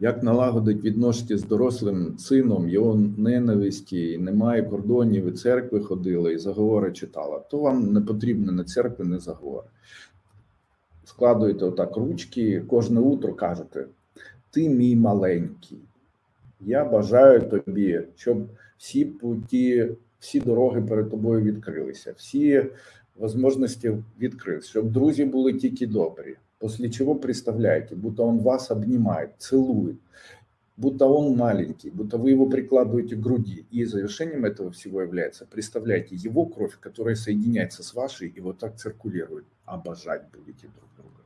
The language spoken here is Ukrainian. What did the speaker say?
Як налагодить відносини з дорослим сином, його ненависті, і немає кордонів, і церкви ходили, і заговори читала, то вам не потрібно не церкви, не заговори. Складуєте отак ручки, кожне утро кажете: Ти мій маленький. Я бажаю тобі, щоб всі путі, всі дороги перед тобою відкрилися, всі можливості відкрилися, щоб друзі були тільки добрі. После чего представляете, будто он вас обнимает, целует, будто он маленький, будто вы его прикладываете к груди. И завершением этого всего является, представляете, его кровь, которая соединяется с вашей и вот так циркулирует. Обожать будете друг друга.